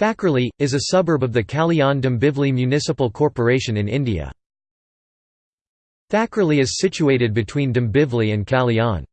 Thakkerali, is a suburb of the Kalyan-Dombivli Municipal Corporation in India. Thakkerali is situated between Dombivli and Kalyan.